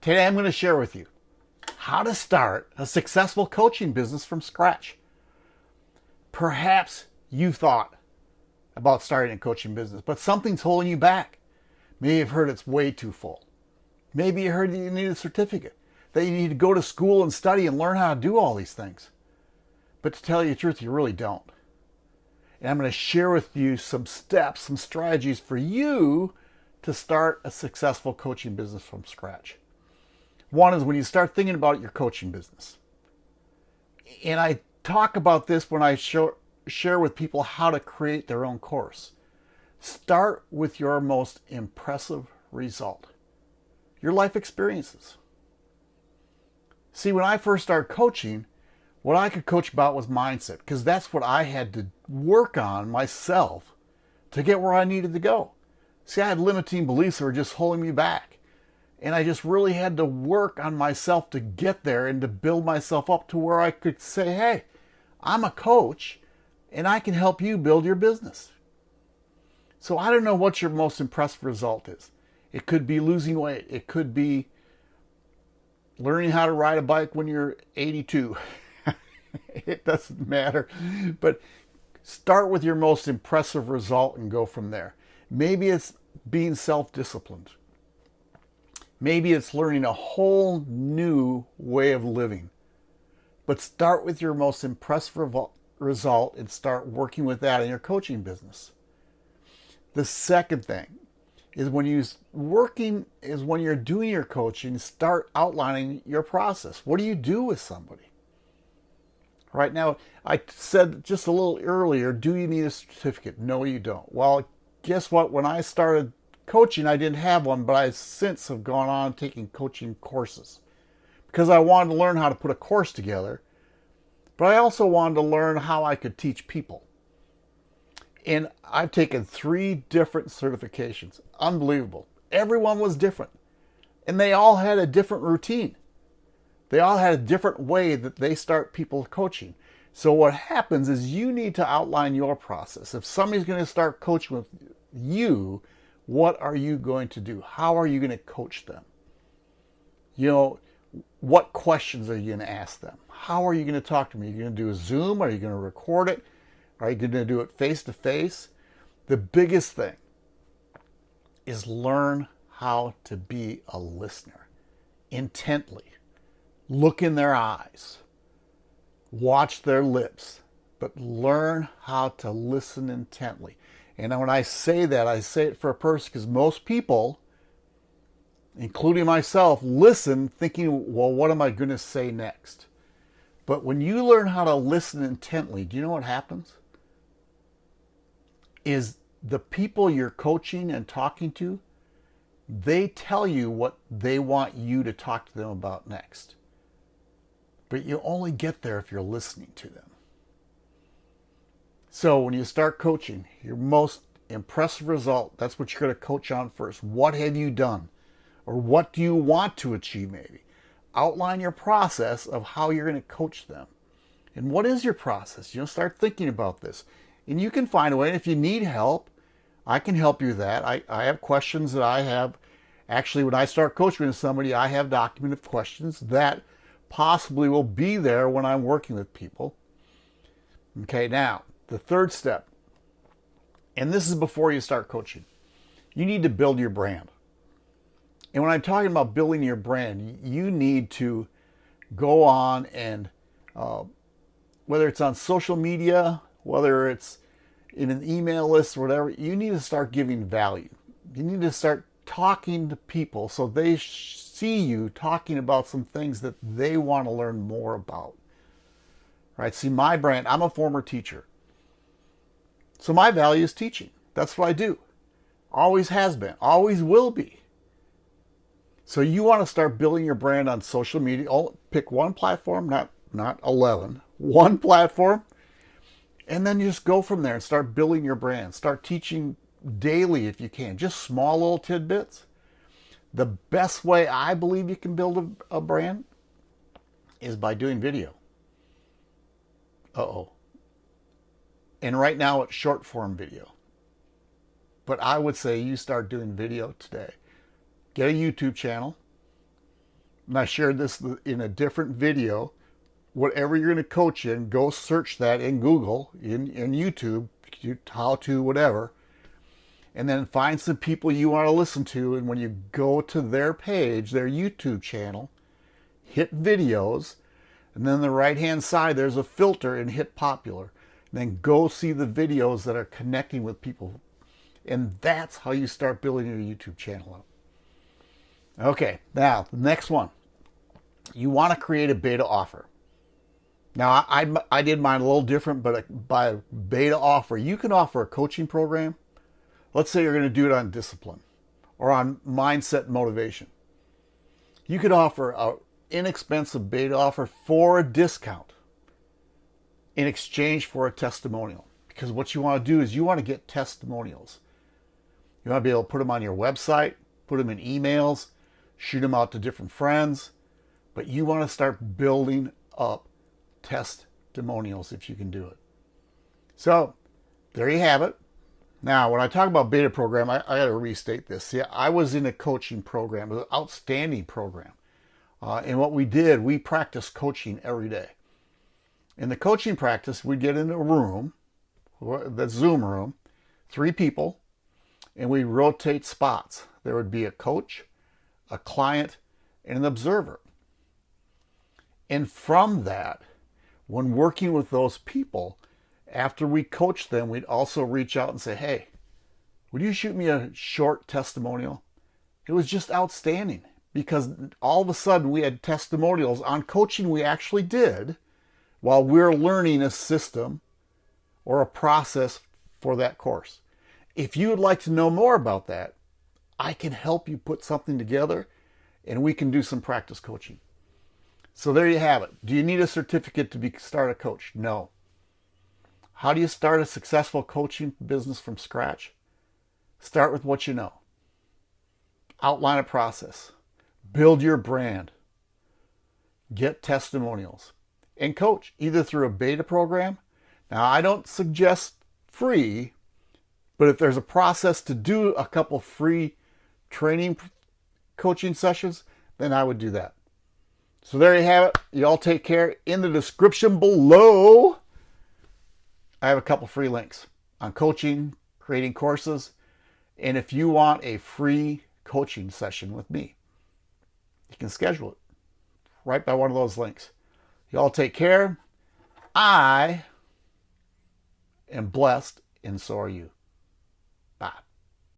Today I'm going to share with you how to start a successful coaching business from scratch. Perhaps you've thought about starting a coaching business, but something's holding you back. Maybe you've heard it's way too full. Maybe you heard that you need a certificate, that you need to go to school and study and learn how to do all these things. But to tell you the truth, you really don't. And I'm going to share with you some steps, some strategies for you to start a successful coaching business from scratch. One is when you start thinking about your coaching business. And I talk about this when I show, share with people how to create their own course. Start with your most impressive result, your life experiences. See, when I first started coaching, what I could coach about was mindset because that's what I had to work on myself to get where I needed to go. See, I had limiting beliefs that were just holding me back. And I just really had to work on myself to get there and to build myself up to where I could say, hey, I'm a coach and I can help you build your business. So I don't know what your most impressive result is. It could be losing weight. It could be learning how to ride a bike when you're 82. it doesn't matter. But start with your most impressive result and go from there. Maybe it's being self-disciplined. Maybe it's learning a whole new way of living. But start with your most impressive result and start working with that in your coaching business. The second thing is when you're working is when you're doing your coaching, start outlining your process. What do you do with somebody? Right now, I said just a little earlier, do you need a certificate? No, you don't. Well, guess what? When I started coaching, I didn't have one, but I since have gone on taking coaching courses because I wanted to learn how to put a course together, but I also wanted to learn how I could teach people. And I've taken three different certifications. Unbelievable. Everyone was different. And they all had a different routine. They all had a different way that they start people coaching. So what happens is you need to outline your process. If somebody's going to start coaching with you, what are you going to do? How are you going to coach them? You know, what questions are you going to ask them? How are you going to talk to them? Are you going to do a Zoom? Are you going to record it? Are you going to do it face to face? The biggest thing is learn how to be a listener intently. Look in their eyes. Watch their lips, but learn how to listen intently. And when I say that, I say it for a person because most people, including myself, listen thinking, well, what am I going to say next? But when you learn how to listen intently, do you know what happens? Is the people you're coaching and talking to, they tell you what they want you to talk to them about next. But you only get there if you're listening to them. So when you start coaching, your most impressive result, that's what you're going to coach on first. What have you done? Or what do you want to achieve maybe? Outline your process of how you're going to coach them. And what is your process? You know, start thinking about this. And you can find a way. And If you need help, I can help you with that. I, I have questions that I have. Actually, when I start coaching with somebody, I have documented questions that possibly will be there when I'm working with people. Okay, now, the third step, and this is before you start coaching, you need to build your brand. And when I'm talking about building your brand, you need to go on and, uh, whether it's on social media, whether it's in an email list or whatever, you need to start giving value. You need to start talking to people so they see you talking about some things that they want to learn more about. Right? See, my brand, I'm a former teacher. So my value is teaching. That's what I do. Always has been, always will be. So you want to start building your brand on social media. Oh, pick one platform, not not 11. One platform. And then you just go from there and start building your brand. Start teaching daily if you can. Just small little tidbits. The best way I believe you can build a, a brand is by doing video. Uh-oh. And right now it's short form video. But I would say you start doing video today. Get a YouTube channel. and I shared this in a different video. Whatever you're going to coach in, go search that in Google, in, in YouTube, how to whatever, and then find some people you want to listen to. And when you go to their page, their YouTube channel, hit videos, and then the right hand side, there's a filter and hit popular. Then go see the videos that are connecting with people. And that's how you start building your YouTube channel up. Okay, now the next one. You want to create a beta offer. Now, I, I, I did mine a little different, but uh, by beta offer, you can offer a coaching program. Let's say you're going to do it on discipline or on mindset motivation. You could offer an inexpensive beta offer for a discount in exchange for a testimonial. Because what you want to do is you want to get testimonials. You want to be able to put them on your website, put them in emails, shoot them out to different friends, but you want to start building up testimonials if you can do it. So there you have it. Now, when I talk about beta program, I, I got to restate this. See, I was in a coaching program, an outstanding program. Uh, and what we did, we practiced coaching every day. In the coaching practice, we'd get in a room, the Zoom room, three people, and we rotate spots. There would be a coach, a client, and an observer. And from that, when working with those people, after we coach them, we'd also reach out and say, hey, would you shoot me a short testimonial? It was just outstanding because all of a sudden we had testimonials on coaching we actually did while we're learning a system or a process for that course. If you would like to know more about that, I can help you put something together and we can do some practice coaching. So there you have it. Do you need a certificate to be start a coach? No. How do you start a successful coaching business from scratch? Start with what you know. Outline a process. Build your brand. Get testimonials. And coach either through a beta program. Now, I don't suggest free, but if there's a process to do a couple free training coaching sessions, then I would do that. So there you have it. You all take care. In the description below, I have a couple free links on coaching, creating courses, and if you want a free coaching session with me, you can schedule it right by one of those links. You all take care. I am blessed, and so are you.